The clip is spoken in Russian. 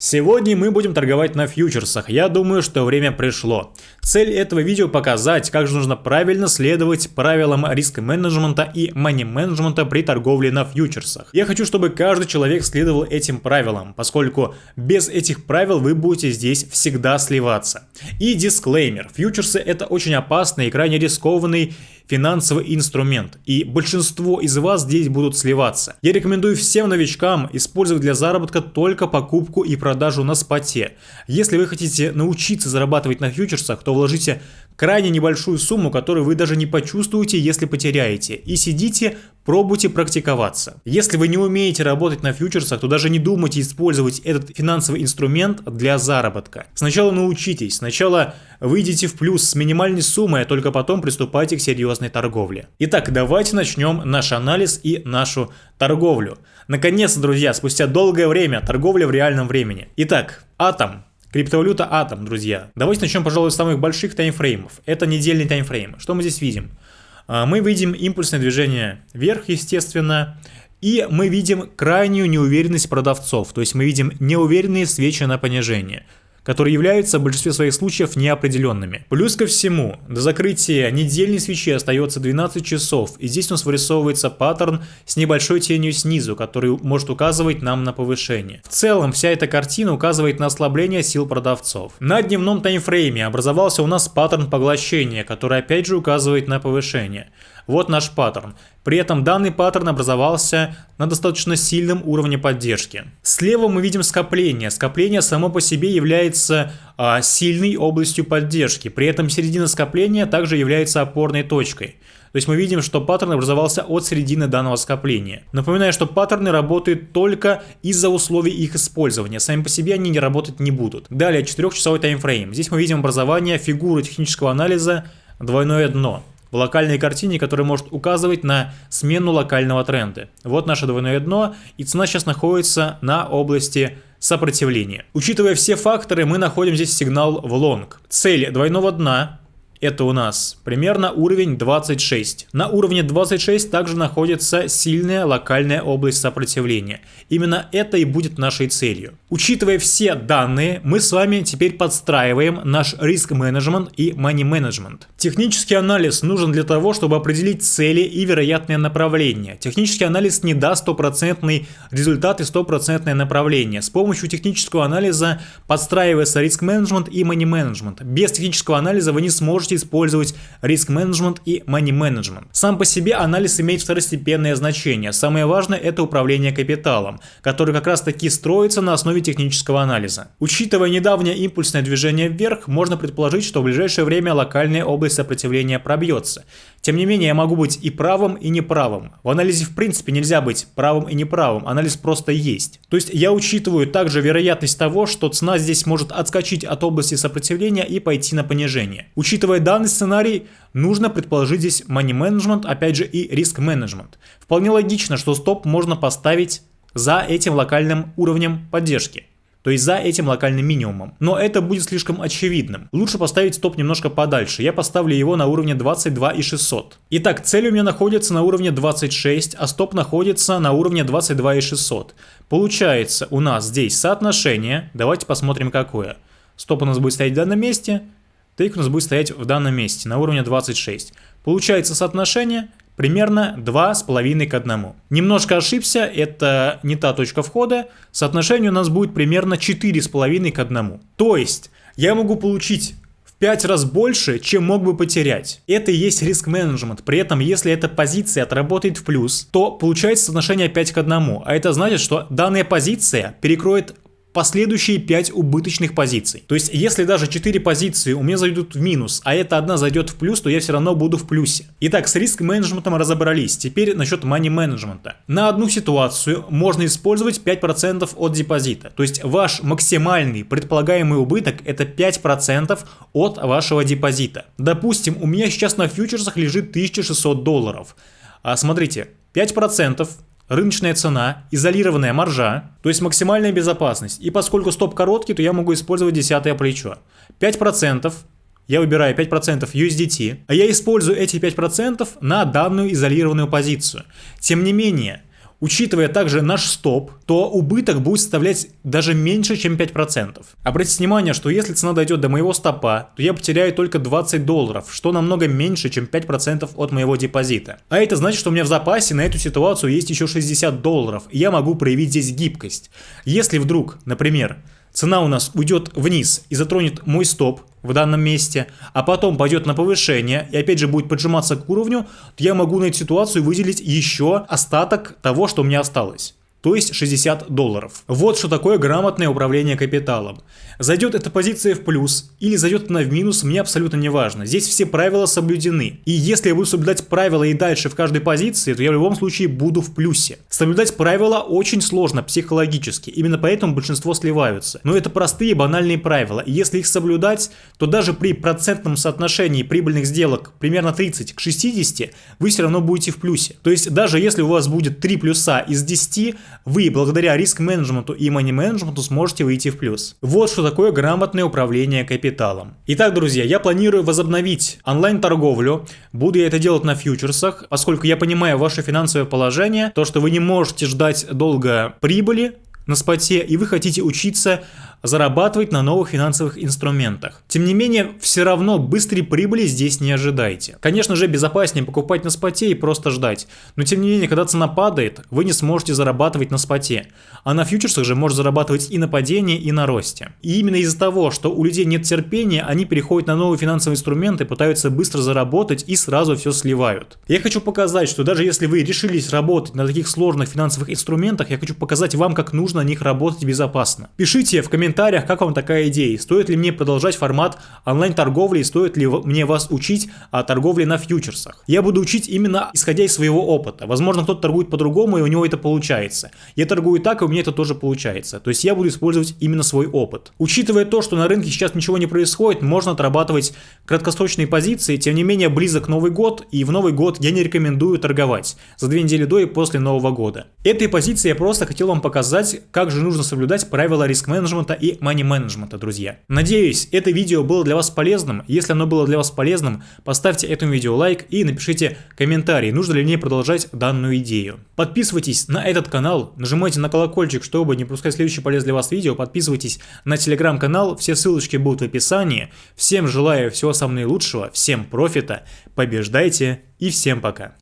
Сегодня мы будем торговать на фьючерсах, я думаю, что время пришло. Цель этого видео показать, как же нужно правильно следовать правилам риск-менеджмента и мани-менеджмента при торговле на фьючерсах. Я хочу, чтобы каждый человек следовал этим правилам, поскольку без этих правил вы будете здесь всегда сливаться. И дисклеймер, фьючерсы это очень опасный и крайне рискованный финансовый инструмент, и большинство из вас здесь будут сливаться. Я рекомендую всем новичкам использовать для заработка только покупку и продажу на споте. Если вы хотите научиться зарабатывать на фьючерсах, то вложите крайне небольшую сумму, которую вы даже не почувствуете, если потеряете, и сидите, пробуйте практиковаться. Если вы не умеете работать на фьючерсах, то даже не думайте использовать этот финансовый инструмент для заработка. Сначала научитесь, сначала выйдите в плюс с минимальной суммой, а только потом приступайте к серьезной торговле. Итак, давайте начнем наш анализ и нашу торговлю. Наконец-то, друзья, спустя долгое время, торговля в реальном времени. Итак, Атом Криптовалюта Атом, друзья. Давайте начнем, пожалуй, с самых больших таймфреймов. Это недельный таймфрейм. Что мы здесь видим? А, мы видим импульсное движение вверх, естественно, и мы видим крайнюю неуверенность продавцов, то есть мы видим неуверенные свечи на понижение которые являются в большинстве своих случаев неопределенными. Плюс ко всему, до закрытия недельной свечи остается 12 часов, и здесь у нас вырисовывается паттерн с небольшой тенью снизу, который может указывать нам на повышение. В целом, вся эта картина указывает на ослабление сил продавцов. На дневном таймфрейме образовался у нас паттерн поглощения, который опять же указывает на повышение. Вот наш паттерн. При этом данный паттерн образовался на достаточно сильном уровне поддержки. Слева мы видим скопление. Скопление само по себе является а, сильной областью поддержки. При этом середина скопления также является опорной точкой. То есть мы видим, что паттерн образовался от середины данного скопления. Напоминаю, что паттерны работают только из-за условий их использования. Сами по себе они не работать не будут. Далее 4-часовой таймфрейм. Здесь мы видим образование фигуры технического анализа двойное дно в локальной картине, которая может указывать на смену локального тренда. Вот наше двойное дно, и цена сейчас находится на области сопротивления. Учитывая все факторы, мы находим здесь сигнал в лонг. Цель двойного дна это у нас примерно уровень 26. На уровне 26 также находится сильная локальная область сопротивления. Именно это и будет нашей целью. Учитывая все данные, мы с вами теперь подстраиваем наш риск-менеджмент и money-менеджмент. Технический анализ нужен для того, чтобы определить цели и вероятные направления. Технический анализ не даст стопроцентный результат и стопроцентное направление. С помощью технического анализа подстраивается риск-менеджмент и money-менеджмент. Без технического анализа вы не сможете можете использовать риск-менеджмент и money-менеджмент. Сам по себе анализ имеет второстепенное значение. Самое важное это управление капиталом, который как раз таки строится на основе технического анализа. Учитывая недавнее импульсное движение вверх, можно предположить, что в ближайшее время локальная область сопротивления пробьется. Тем не менее, я могу быть и правым, и неправым. В анализе в принципе нельзя быть правым и неправым, анализ просто есть. То есть я учитываю также вероятность того, что цена здесь может отскочить от области сопротивления и пойти на понижение. Учитывая данный сценарий, нужно предположить здесь money management, опять же и риск менеджмент. Вполне логично, что стоп можно поставить за этим локальным уровнем поддержки то есть за этим локальным минимумом. Но это будет слишком очевидным. Лучше поставить стоп немножко подальше. Я поставлю его на уровне 22 и 600. Итак, цель у меня находится на уровне 26, а стоп находится на уровне 22 и 600. Получается у нас здесь соотношение, давайте посмотрим какое. Стоп у нас будет стоять в данном месте, тейк у нас будет стоять в данном месте на уровне 26. Получается соотношение примерно 2,5 к 1. Немножко ошибся, это не та точка входа, соотношение у нас будет примерно 4,5 к 1. То есть я могу получить в 5 раз больше, чем мог бы потерять. Это и есть риск менеджмент. При этом, если эта позиция отработает в плюс, то получается соотношение 5 к 1. А это значит, что данная позиция перекроет последующие 5 убыточных позиций. То есть, если даже 4 позиции у меня зайдут в минус, а эта одна зайдет в плюс, то я все равно буду в плюсе. Итак, с риск-менеджментом разобрались. Теперь насчет money-менеджмента. На одну ситуацию можно использовать 5% от депозита. То есть, ваш максимальный предполагаемый убыток это 5% от вашего депозита. Допустим, у меня сейчас на фьючерсах лежит 1600 долларов. А смотрите, 5% рыночная цена, изолированная маржа, то есть максимальная безопасность. И поскольку стоп короткий, то я могу использовать десятое плечо. 5% я выбираю 5% USDT, а я использую эти 5% на данную изолированную позицию. Тем не менее, учитывая также наш стоп, то убыток будет составлять даже меньше, чем 5%. Обратите внимание, что если цена дойдет до моего стопа, то я потеряю только 20 долларов, что намного меньше, чем 5% от моего депозита. А это значит, что у меня в запасе на эту ситуацию есть еще 60 долларов, и я могу проявить здесь гибкость. Если вдруг, например, цена у нас уйдет вниз и затронет мой стоп в данном месте, а потом пойдет на повышение и опять же будет поджиматься к уровню, то я могу на эту ситуацию выделить еще остаток того, что у меня осталось то есть 60 долларов. Вот что такое грамотное управление капиталом. Зайдет эта позиция в плюс или зайдет она в минус, мне абсолютно не важно. Здесь все правила соблюдены. И если я буду соблюдать правила и дальше в каждой позиции, то я в любом случае буду в плюсе. Соблюдать правила очень сложно психологически, именно поэтому большинство сливаются. Но это простые банальные правила, и если их соблюдать, то даже при процентном соотношении прибыльных сделок примерно 30 к 60, вы все равно будете в плюсе. То есть даже если у вас будет 3 плюса из 10, вы благодаря риск-менеджменту и мани-менеджменту сможете выйти в плюс. Вот что такое грамотное управление капиталом. Итак, друзья, я планирую возобновить онлайн-торговлю. Буду я это делать на фьючерсах, поскольку я понимаю ваше финансовое положение, то, что вы не можете ждать долго прибыли на споте, и вы хотите учиться зарабатывать на новых финансовых инструментах. Тем не менее, все равно быстрой прибыли здесь не ожидайте. Конечно же, безопаснее покупать на споте и просто ждать. Но тем не менее, когда цена падает, вы не сможете зарабатывать на споте. А на фьючерсах же можно зарабатывать и на падении, и на росте. И именно из-за того, что у людей нет терпения, они переходят на новые финансовые инструменты, пытаются быстро заработать и сразу все сливают. Я хочу показать, что даже если вы решились работать на таких сложных финансовых инструментах, я хочу показать вам, как нужно на них работать безопасно. Пишите в комментариях, как вам такая идея. Стоит ли мне продолжать формат онлайн-торговли, стоит ли мне вас учить о торговле на фьючерсах. Я буду учить именно исходя из своего опыта. Возможно, кто-то торгует по-другому, и у него это получается. Я торгую так, и у меня это тоже получается. То есть я буду использовать именно свой опыт. Учитывая то, что на рынке сейчас ничего не происходит, можно отрабатывать краткосрочные позиции, тем не менее близок Новый год, и в Новый год я не рекомендую торговать за две недели до и после Нового года. Этой позиции я просто хотел вам показать, как же нужно соблюдать правила риск-менеджмента и мани-менеджмента, друзья. Надеюсь, это видео было для вас полезным. Если оно было для вас полезным, поставьте этому видео лайк и напишите комментарий, нужно ли мне продолжать данную идею. Подписывайтесь на этот канал, нажимайте на колокольчик, чтобы не пропускать следующее полезное для вас видео, подписывайтесь на телеграм-канал, все ссылочки будут в описании. Всем желаю всего самого наилучшего, всем профита, побеждайте и всем пока.